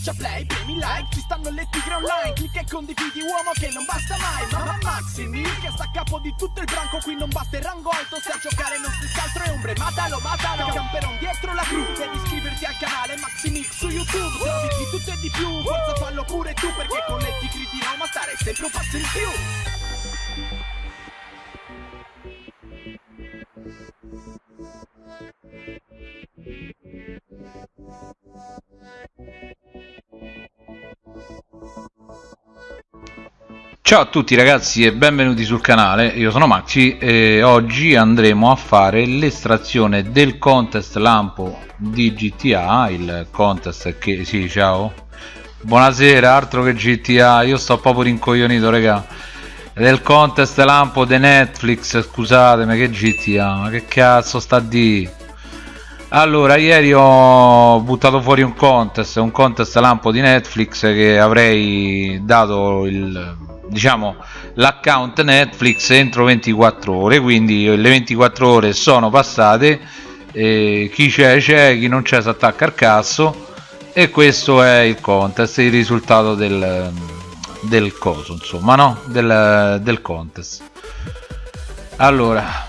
Schiaccia play, premi like, ci stanno le tigre online Clicca e condividi uomo che non basta mai Mamma Maximi, che sta a capo di tutto il branco Qui non basta il rango alto, se a giocare non si altro è ombre Matalo, matalo, camperon dietro la cru Devi iscriverti al canale Maximix su YouTube Trovi di tutto e di più, forza fallo pure tu Perché con le tigri di Roma stare sempre un passo in più Ciao a tutti ragazzi e benvenuti sul canale, io sono Maxi e oggi andremo a fare l'estrazione del contest lampo di GTA, il contest che... sì ciao. Buonasera, altro che GTA, io sto proprio rincoglionito raga Del contest lampo di Netflix, scusatemi che GTA, ma che cazzo sta di? Allora ieri ho buttato fuori un contest un contest lampo di Netflix che avrei dato il diciamo l'account Netflix entro 24 ore quindi le 24 ore sono passate chi c'è c'è chi non c'è si attacca al cazzo e questo è il contest il risultato del, del coso insomma no? Del, del contest. Allora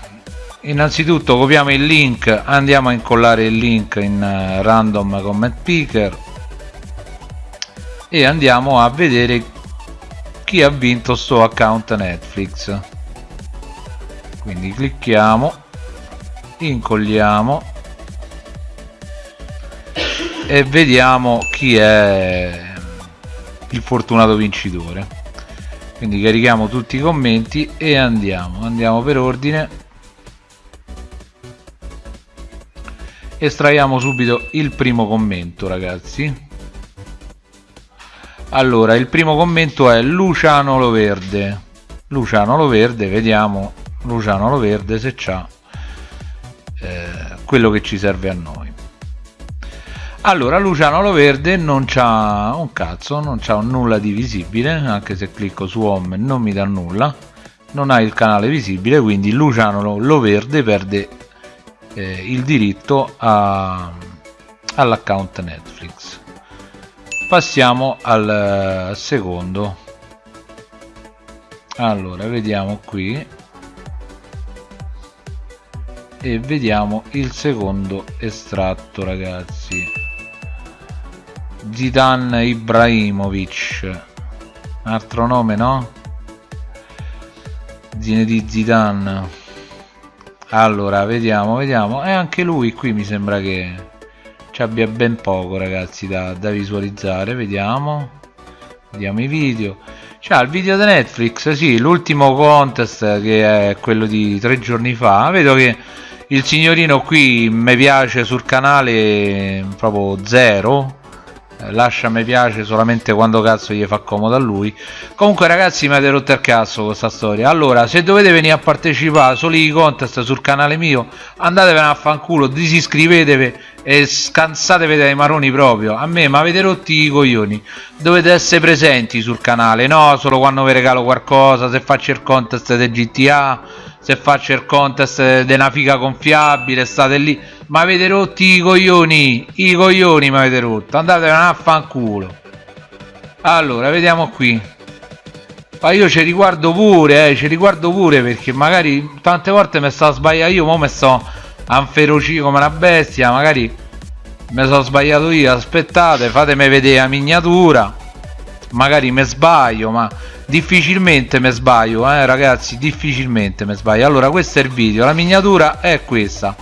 innanzitutto copiamo il link andiamo a incollare il link in uh, random comment picker e andiamo a vedere chi ha vinto sto account netflix. Quindi clicchiamo incolliamo e vediamo chi è il fortunato vincitore. Quindi carichiamo tutti i commenti e andiamo. Andiamo per ordine. Estraiamo subito il primo commento ragazzi allora il primo commento è Luciano Loverde Luciano Loverde vediamo Luciano Loverde se c'ha eh, quello che ci serve a noi. Allora Luciano Loverde non c'ha un cazzo non c'ha nulla di visibile anche se clicco su home non mi dà nulla. Non ha il canale visibile quindi Luciano Loverde perde eh, il diritto all'account Netflix passiamo al uh, secondo. Allora vediamo qui. E vediamo il secondo estratto ragazzi. Zidan Ibrahimovic. Altro nome no? Zinedine Zidane. Allora vediamo vediamo. E anche lui qui mi sembra che ci abbia ben poco ragazzi da, da visualizzare vediamo. Vediamo i video. C'ha il video di Netflix sì l'ultimo contest che è quello di tre giorni fa. Vedo che il signorino qui mi piace sul canale proprio zero. Lascia mi piace solamente quando cazzo gli fa comodo a lui. Comunque ragazzi mi avete rotto il cazzo questa storia. Allora se dovete venire a partecipare solo i contest sul canale mio andatevene a fanculo disiscrivetevi e scansatevi dai maroni proprio. A me mi avete rotti i coglioni. Dovete essere presenti sul canale no? Solo quando vi regalo qualcosa se faccio il contest del GTA se faccio il contest una figa gonfiabile state lì. Ma avete rotti i coglioni. I coglioni mi avete rotto andate a fanculo. Allora vediamo qui. Ma io ci riguardo pure eh, ci riguardo pure perché magari tante volte mi sto sbagliando io ma mi sto anferocito come una bestia magari mi sono sbagliato io aspettate fatemi vedere la miniatura. Magari mi sbaglio ma difficilmente mi sbaglio eh ragazzi difficilmente mi sbaglio. Allora questo è il video la miniatura è questa.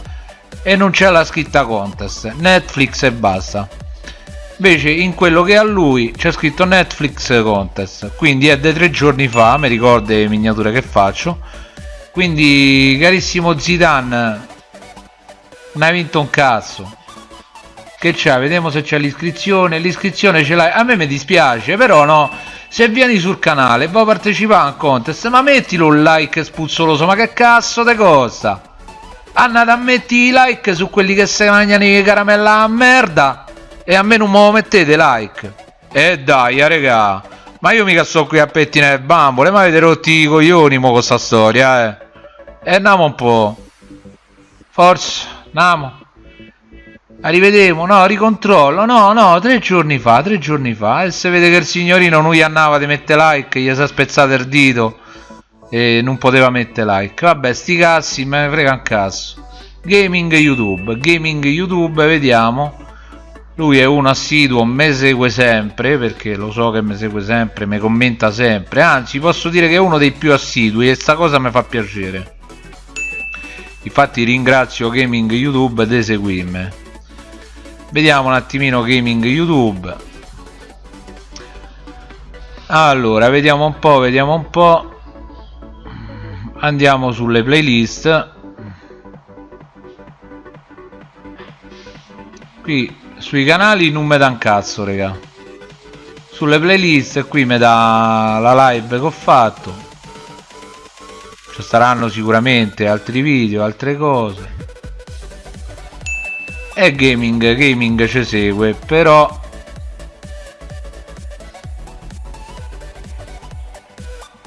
E non c'è la scritta contest netflix e basta. Invece in quello che ha lui c'è scritto netflix contest. Quindi è dei tre giorni fa mi ricordo le miniature che faccio. Quindi carissimo Zidane non hai vinto un cazzo. Che c'è vediamo se c'è l'iscrizione. L'iscrizione ce l'hai? A me mi dispiace però no. Se vieni sul canale e vuoi partecipare a un contest ma mettilo un like spuzzoloso ma che cazzo te costa? Andate a metti i like su quelli che si mangiano i caramella a merda. E a me non me mettete like. E eh dai raga. Ma io mica sto qui a pettinare bambole ma avete rotti i coglioni mo con sta storia eh. E andiamo un po' forza andiamo Arrivedemo, no, ricontrollo, no, no, tre giorni fa, tre giorni fa. E se vede che il signorino non gli andava di mettere like, gli si è spezzato il dito e non poteva mettere like. Vabbè, sti cazzi, me ne frega un cazzo. Gaming YouTube, gaming YouTube, vediamo. Lui è uno assiduo, mi segue sempre, perché lo so che mi segue sempre, mi commenta sempre. Anzi, posso dire che è uno dei più assidui e sta cosa mi fa piacere. Infatti ringrazio Gaming YouTube di seguirmi. Vediamo un attimino gaming youtube. Allora vediamo un po vediamo un po. Andiamo sulle playlist. Qui sui canali non mi dà un cazzo raga. Sulle playlist qui mi dà la live che ho fatto ci saranno sicuramente altri video altre cose. E gaming gaming ci segue però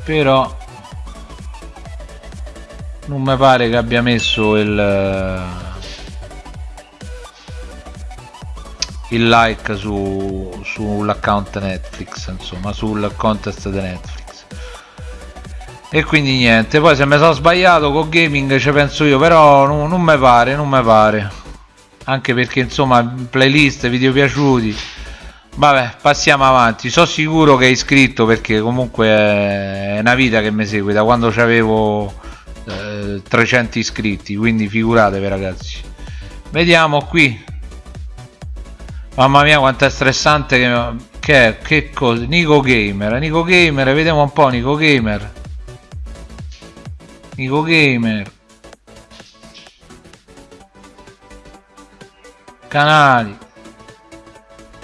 però non mi pare che abbia messo il il like su sull'account Netflix insomma sul contest di Netflix e quindi niente. Poi se mi sono sbagliato con gaming ci penso io però non, non mi pare non mi pare. Anche perché insomma playlist video piaciuti. Vabbè passiamo avanti. Sono sicuro che è iscritto perché comunque è una vita che mi segue. Da quando avevo eh, 300 iscritti quindi figuratevi ragazzi. Vediamo qui. Mamma mia quanto è stressante che, che che cosa? Nico Gamer. Nico Gamer vediamo un po' Nico Gamer Nico Gamer. Canali.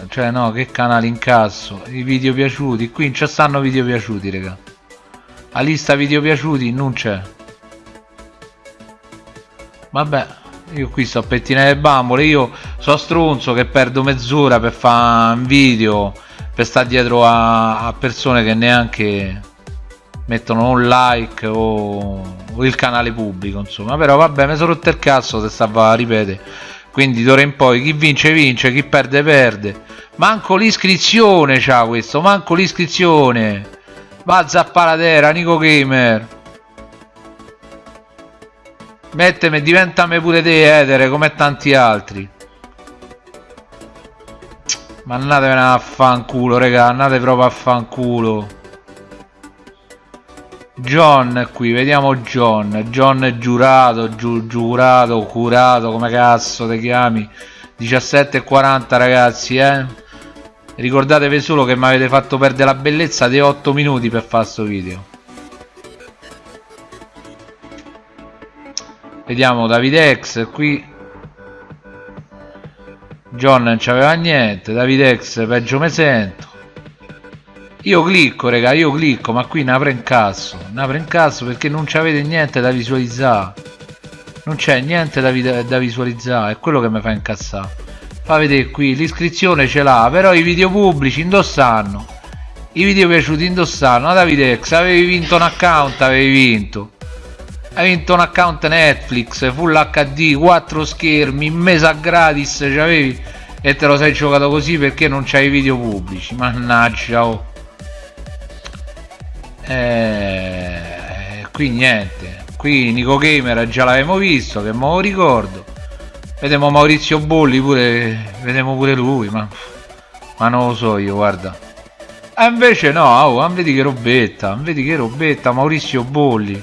Cioè no che canali incasso i video piaciuti. Qui non ci stanno video piaciuti raga. La lista video piaciuti non c'è. Vabbè io qui sto a pettinare le bambole. Io so stronzo che perdo mezz'ora per fare un video per stare dietro a, a, persone che neanche mettono un like o, o il canale pubblico insomma. Però vabbè mi sono rotto il cazzo se stava a ripetere quindi d'ora in poi chi vince vince chi perde perde. Manco l'iscrizione c'ha questo manco l'iscrizione. Va a zappalatera Nico Gamer. Metteme diventami pure te etere come tanti altri. Ma andatevene a fanculo raga andate proprio a fanculo John qui, vediamo John. John giurato, giu, giurato, curato, come cazzo ti chiami? 17.40 ragazzi, eh? Ricordatevi solo che mi avete fatto perdere la bellezza di 8 minuti per fare questo video. Vediamo Davide X qui. John non c'aveva niente, Davide X peggio me sento. Io clicco, raga, io clicco, ma qui ne apre in cazzo. Ne apre in cazzo perché non c'avete niente da visualizzare. Non c'è niente da, da, visualizzare, è quello che mi fa incazzare. Fa vedere qui, l'iscrizione ce l'ha, però i video pubblici indossanno. I video piaciuti indossanno. Ah, Davide X, avevi vinto un account, avevi vinto. Hai vinto un account Netflix, full HD, 4 schermi, mesa gratis, c'avevi e te lo sei giocato così perché non c'hai video pubblici. Mannaggia, oh eh, qui niente. Qui Nico Gamer già l'avevamo visto che mo ricordo. Vediamo Maurizio Bolli pure vediamo pure lui ma, ma non lo so io guarda. E invece no oh, vedi che robetta vedi che robetta Maurizio Bolli.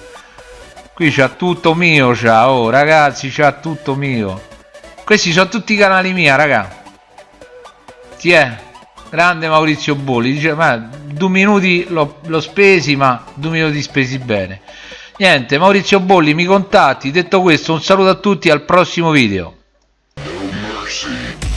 Qui c'ha tutto mio c'ha oh ragazzi c'ha tutto mio. Questi sono tutti i canali mia raga. Ti è? Grande Maurizio Bolli dice ma due minuti l'ho spesi, ma due minuti spesi bene. Niente, Maurizio Bolli, mi contatti. Detto questo, un saluto a tutti, al prossimo video. No